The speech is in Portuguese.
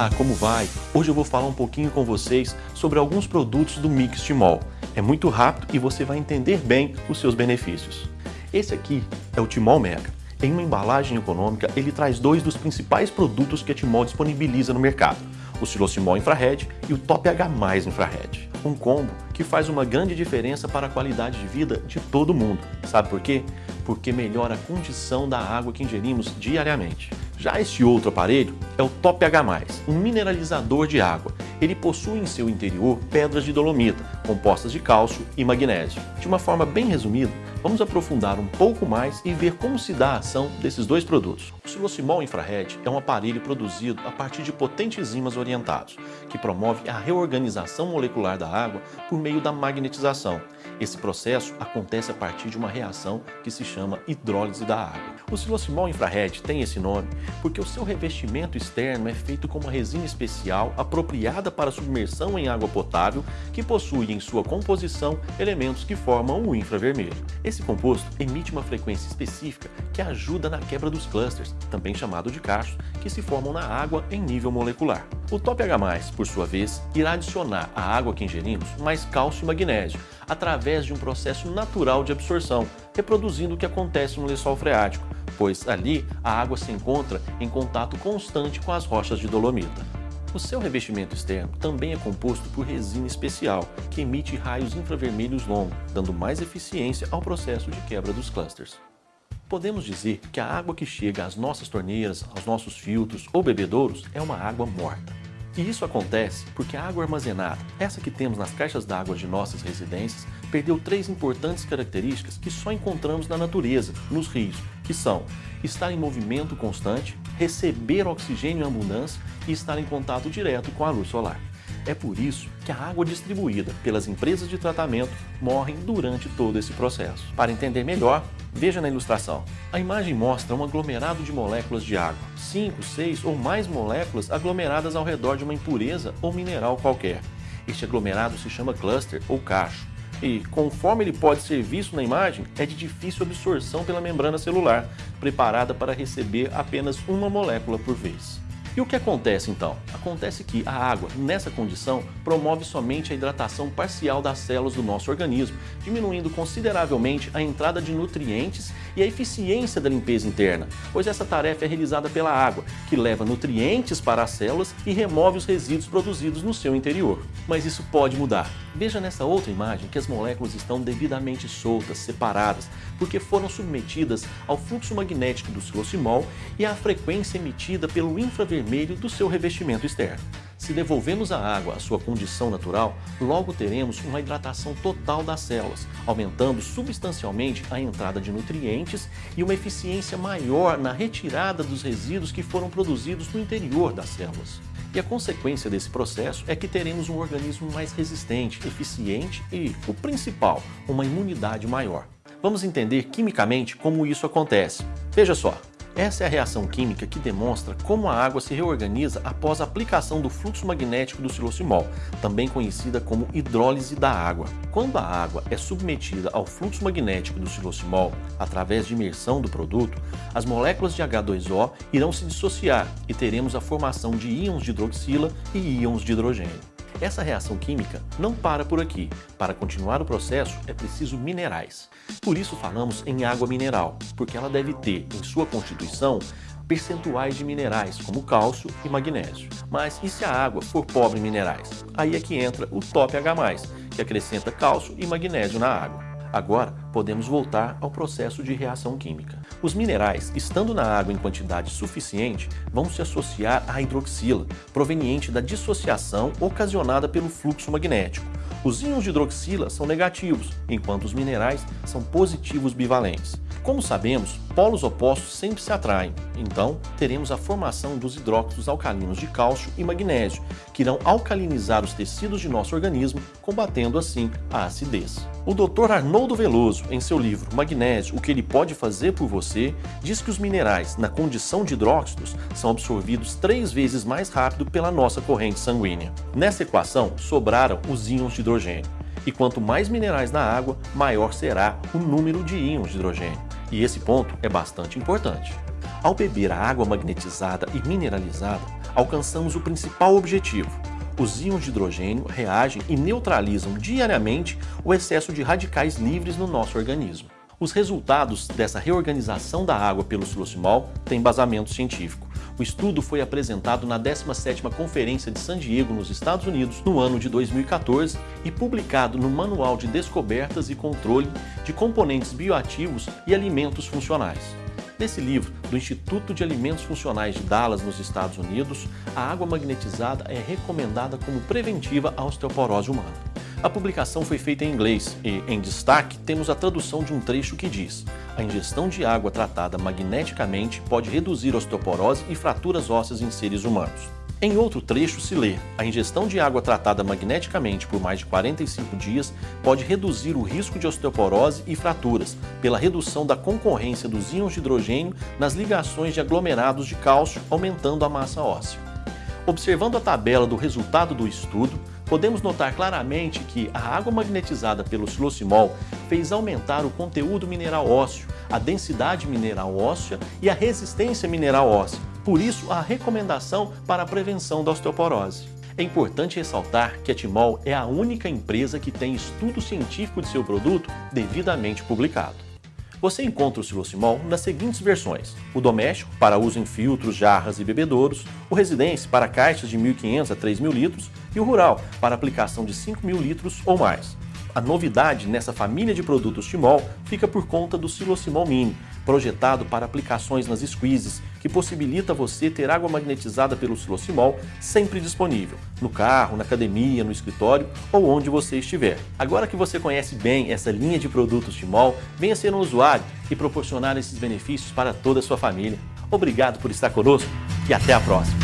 Olá, como vai? Hoje eu vou falar um pouquinho com vocês sobre alguns produtos do Mix Timol. É muito rápido e você vai entender bem os seus benefícios. Esse aqui é o Timol Mega. Em uma embalagem econômica, ele traz dois dos principais produtos que a Timol disponibiliza no mercado, o Silocimol Infrared e o Top H+, Infrared. Um combo que faz uma grande diferença para a qualidade de vida de todo mundo. Sabe por quê? Porque melhora a condição da água que ingerimos diariamente. Já este outro aparelho é o Top H+, um mineralizador de água. Ele possui em seu interior pedras de dolomita, compostas de cálcio e magnésio. De uma forma bem resumida, vamos aprofundar um pouco mais e ver como se dá a ação desses dois produtos. O Silocimol Infrared é um aparelho produzido a partir de potentes ímãs orientados, que promove a reorganização molecular da água por meio da magnetização. Esse processo acontece a partir de uma reação que se chama hidrólise da água. O Silocimol Infrared tem esse nome porque o seu revestimento externo é feito com uma resina especial apropriada para submersão em água potável que possui em sua composição elementos que formam o infravermelho. Esse composto emite uma frequência específica que ajuda na quebra dos clusters, também chamado de cachos, que se formam na água em nível molecular. O Top H+, por sua vez, irá adicionar à água que ingerimos mais cálcio e magnésio, através de um processo natural de absorção, reproduzindo o que acontece no lençol freático, pois ali a água se encontra em contato constante com as rochas de dolomita. O seu revestimento externo também é composto por resina especial, que emite raios infravermelhos longos, dando mais eficiência ao processo de quebra dos clusters. Podemos dizer que a água que chega às nossas torneiras, aos nossos filtros ou bebedouros é uma água morta. E isso acontece porque a água armazenada, essa que temos nas caixas d'água de nossas residências, perdeu três importantes características que só encontramos na natureza, nos rios, que são estar em movimento constante, receber oxigênio em abundância e estar em contato direto com a luz solar. É por isso que a água distribuída pelas empresas de tratamento morrem durante todo esse processo. Para entender melhor, veja na ilustração. A imagem mostra um aglomerado de moléculas de água, 5, 6 ou mais moléculas aglomeradas ao redor de uma impureza ou mineral qualquer. Este aglomerado se chama cluster ou cacho. E, conforme ele pode ser visto na imagem, é de difícil absorção pela membrana celular, preparada para receber apenas uma molécula por vez. E o que acontece então? Acontece que a água, nessa condição, promove somente a hidratação parcial das células do nosso organismo, diminuindo consideravelmente a entrada de nutrientes e a eficiência da limpeza interna, pois essa tarefa é realizada pela água, que leva nutrientes para as células e remove os resíduos produzidos no seu interior. Mas isso pode mudar. Veja nessa outra imagem que as moléculas estão devidamente soltas, separadas, porque foram submetidas ao fluxo magnético do silocimol e à frequência emitida pelo infravermelho do seu revestimento externo. Se devolvemos a água à sua condição natural, logo teremos uma hidratação total das células, aumentando substancialmente a entrada de nutrientes e uma eficiência maior na retirada dos resíduos que foram produzidos no interior das células. E a consequência desse processo é que teremos um organismo mais resistente, eficiente e, o principal, uma imunidade maior. Vamos entender quimicamente como isso acontece. Veja só, essa é a reação química que demonstra como a água se reorganiza após a aplicação do fluxo magnético do silocimol, também conhecida como hidrólise da água. Quando a água é submetida ao fluxo magnético do silocimol, através de imersão do produto, as moléculas de H2O irão se dissociar e teremos a formação de íons de hidroxila e íons de hidrogênio. Essa reação química não para por aqui. Para continuar o processo é preciso minerais. Por isso falamos em água mineral, porque ela deve ter em sua constituição percentuais de minerais, como cálcio e magnésio. Mas e se a água for pobre em minerais? Aí é que entra o Top H+, que acrescenta cálcio e magnésio na água. Agora, podemos voltar ao processo de reação química. Os minerais, estando na água em quantidade suficiente, vão se associar à hidroxila, proveniente da dissociação ocasionada pelo fluxo magnético. Os íons de hidroxila são negativos, enquanto os minerais são positivos bivalentes. Como sabemos, polos opostos sempre se atraem, então teremos a formação dos hidróxidos alcalinos de cálcio e magnésio, que irão alcalinizar os tecidos de nosso organismo, combatendo assim a acidez. O Dr. Arnoldo Veloso, em seu livro Magnésio, o que ele pode fazer por você, diz que os minerais, na condição de hidróxidos, são absorvidos três vezes mais rápido pela nossa corrente sanguínea. Nessa equação, sobraram os íons de hidrogênio. E quanto mais minerais na água, maior será o número de íons de hidrogênio. E esse ponto é bastante importante. Ao beber a água magnetizada e mineralizada, alcançamos o principal objetivo. Os íons de hidrogênio reagem e neutralizam diariamente o excesso de radicais livres no nosso organismo. Os resultados dessa reorganização da água pelo silosimol têm embasamento científico. O estudo foi apresentado na 17ª Conferência de San Diego, nos Estados Unidos, no ano de 2014 e publicado no Manual de Descobertas e Controle de Componentes Bioativos e Alimentos Funcionais. Nesse livro, do Instituto de Alimentos Funcionais de Dallas, nos Estados Unidos, a água magnetizada é recomendada como preventiva à osteoporose humana. A publicação foi feita em inglês e, em destaque, temos a tradução de um trecho que diz a ingestão de água tratada magneticamente pode reduzir osteoporose e fraturas ósseas em seres humanos. Em outro trecho se lê, a ingestão de água tratada magneticamente por mais de 45 dias pode reduzir o risco de osteoporose e fraturas, pela redução da concorrência dos íons de hidrogênio nas ligações de aglomerados de cálcio, aumentando a massa óssea. Observando a tabela do resultado do estudo, podemos notar claramente que a água magnetizada pelo silosimol fez aumentar o conteúdo mineral ósseo, a densidade mineral óssea e a resistência mineral óssea. Por isso, a recomendação para a prevenção da osteoporose. É importante ressaltar que a Timol é a única empresa que tem estudo científico de seu produto devidamente publicado. Você encontra o silosimol nas seguintes versões. O doméstico, para uso em filtros, jarras e bebedouros, o residência, para caixas de 1.500 a 3.000 litros, e o rural, para aplicação de 5.000 litros ou mais. A novidade nessa família de produtos Timol fica por conta do Silosimol Mini, projetado para aplicações nas squeezes, que possibilita você ter água magnetizada pelo Silosimol sempre disponível, no carro, na academia, no escritório ou onde você estiver. Agora que você conhece bem essa linha de produtos Timol, venha ser um usuário e proporcionar esses benefícios para toda a sua família. Obrigado por estar conosco e até a próxima!